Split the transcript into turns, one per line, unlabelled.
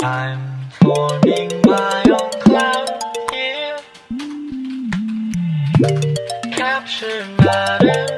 I'm forming my own cloud here. Capture matter.